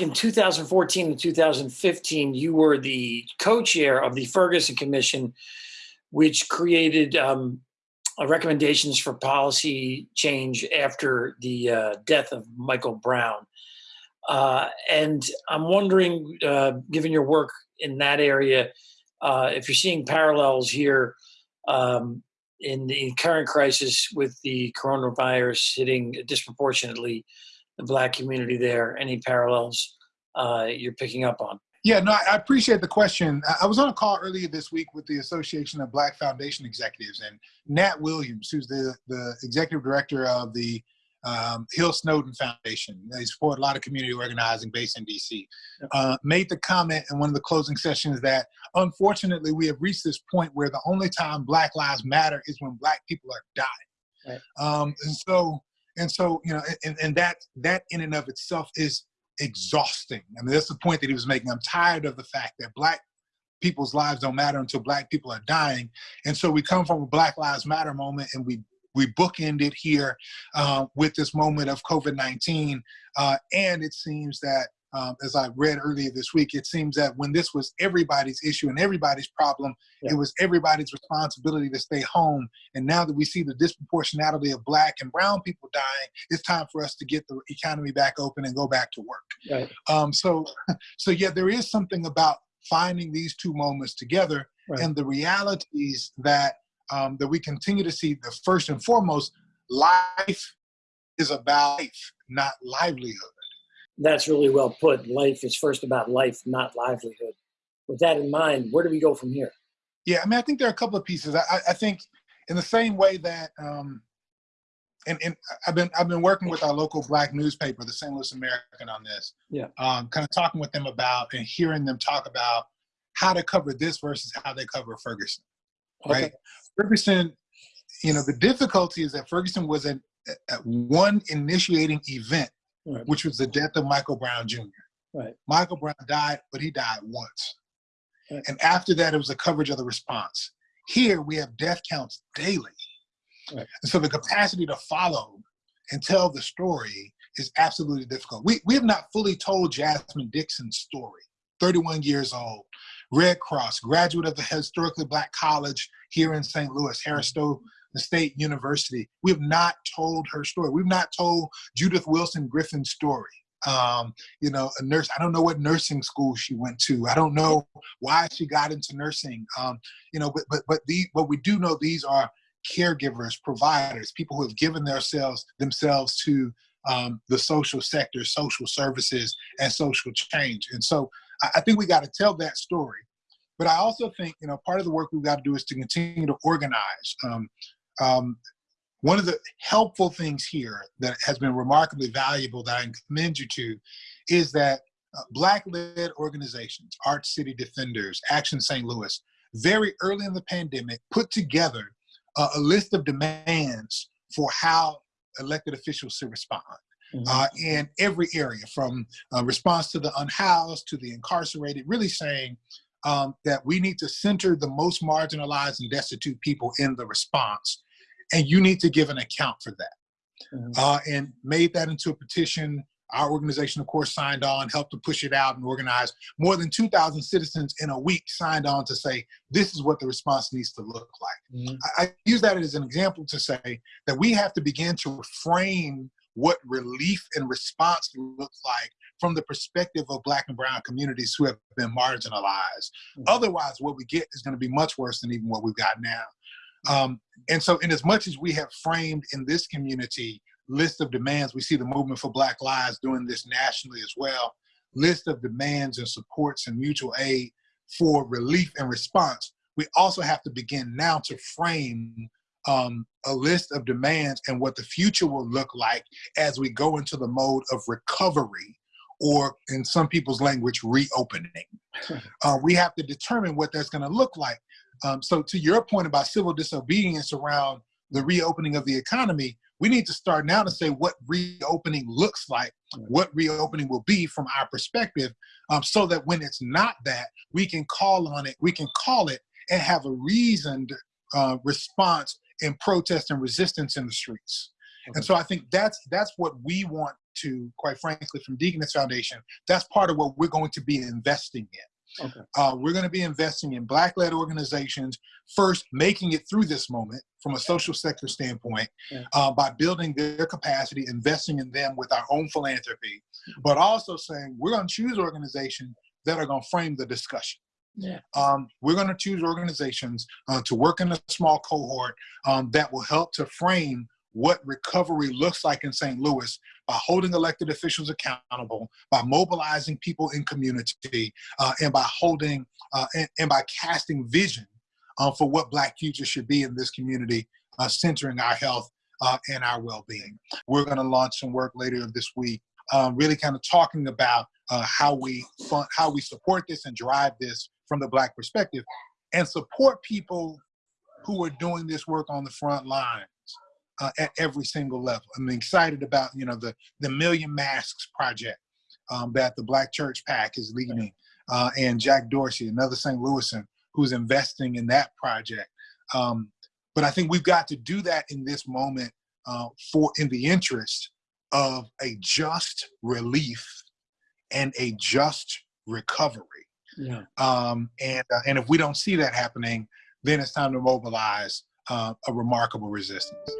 in 2014 and 2015, you were the co-chair of the Ferguson Commission, which created um, recommendations for policy change after the uh, death of Michael Brown. Uh, and I'm wondering, uh, given your work in that area, uh, if you're seeing parallels here um, in the current crisis with the coronavirus hitting disproportionately the black community there, any parallels uh, you're picking up on? Yeah, no, I appreciate the question. I was on a call earlier this week with the Association of Black Foundation Executives and Nat Williams, who's the, the executive director of the um, Hill Snowden Foundation. They support a lot of community organizing based in DC. Uh, made the comment in one of the closing sessions that unfortunately we have reached this point where the only time Black Lives Matter is when Black people are dying. Right. Um, and so, and so, you know, and, and that that in and of itself is exhausting. I mean, that's the point that he was making. I'm tired of the fact that black people's lives don't matter until black people are dying. And so we come from a Black Lives Matter moment and we we bookend it here uh, with this moment of COVID-19. Uh, and it seems that um, as I read earlier this week, it seems that when this was everybody's issue and everybody's problem, yeah. it was everybody's responsibility to stay home. And now that we see the disproportionality of black and brown people dying, it's time for us to get the economy back open and go back to work. Right. Um, so, so yeah, there is something about finding these two moments together right. and the realities that um, that we continue to see. The first and foremost, life is about life, not livelihood that's really well put. Life is first about life, not livelihood. With that in mind, where do we go from here? Yeah, I mean, I think there are a couple of pieces. I, I think in the same way that, um, and, and I've been I've been working with our local black newspaper, the St. Louis American, on this. Yeah. Um, kind of talking with them about and hearing them talk about how to cover this versus how they cover Ferguson. Okay. Right. Ferguson, you know, the difficulty is that Ferguson was an, a, one initiating event right. which was the death of Michael Brown Jr. Right. Michael Brown died, but he died once. Right. And after that, it was the coverage of the response. Here, we have death counts daily. Right. And so the capacity to follow and tell the story is absolutely difficult. We, we have not fully told Jasmine Dixon's story, 31 years old, Red Cross, graduate of the historically black college here in St. Louis, Harris Stowe the State University. We have not told her story. We've not told Judith Wilson Griffin's story. Um, you know, a nurse, I don't know what nursing school she went to. I don't know why she got into nursing. Um, you know, but, but, but, the, but we do know these are caregivers, providers, people who have given themselves, themselves to um, the social sector, social services, and social change. And so I, I think we got to tell that story. But I also think, you know, part of the work we've got to do is to continue to organize. Um, um, one of the helpful things here that has been remarkably valuable that I commend you to is that uh, Black-led organizations, ArchCity Defenders, Action St. Louis, very early in the pandemic put together uh, a list of demands for how elected officials should respond. Mm -hmm. uh, in every area, from uh, response to the unhoused to the incarcerated, really saying um, that we need to center the most marginalized and destitute people in the response and you need to give an account for that. Mm -hmm. uh, and made that into a petition. Our organization, of course, signed on, helped to push it out and organize. More than 2,000 citizens in a week signed on to say, this is what the response needs to look like. Mm -hmm. I, I use that as an example to say that we have to begin to frame what relief and response looks like from the perspective of black and brown communities who have been marginalized. Mm -hmm. Otherwise, what we get is going to be much worse than even what we've got now. Um, and so in as much as we have framed in this community list of demands, we see the movement for Black Lives doing this nationally as well, list of demands and supports and mutual aid for relief and response. We also have to begin now to frame um, a list of demands and what the future will look like as we go into the mode of recovery or in some people's language, reopening. Uh, we have to determine what that's gonna look like. Um, so to your point about civil disobedience around the reopening of the economy, we need to start now to say what reopening looks like, what reopening will be from our perspective, um, so that when it's not that, we can call on it, we can call it and have a reasoned uh, response in protest and resistance in the streets. And so I think that's that's what we want to, quite frankly, from Deaconess Foundation. That's part of what we're going to be investing in. Okay. Uh, we're going to be investing in Black-led organizations, first making it through this moment from a social sector standpoint Yeah. uh, by building their capacity, investing in them with our own philanthropy, but also saying we're going to choose organizations that are going to frame the discussion. Yeah. Um, we're going to choose organizations uh, to work in a small cohort um, that will help to frame what recovery looks like in St. Louis by holding elected officials accountable, by mobilizing people in community, uh, and by holding uh, and, and by casting vision uh, for what Black future should be in this community, uh, centering our health uh, and our well-being. We're going to launch some work later this week, uh, really kind of talking about uh, how we fund, how we support this and drive this from the Black perspective, and support people who are doing this work on the front lines uh, at every single level. I'm excited about you know the the Million Masks project um, that the Black Church PAC is leading, uh, and Jack Dorsey, another St. Louisan, who's investing in that project. Um, but I think we've got to do that in this moment uh, for in the interest of a just relief and a just recovery. Yeah. Um, and uh, and if we don't see that happening, then it's time to mobilize uh, a remarkable resistance.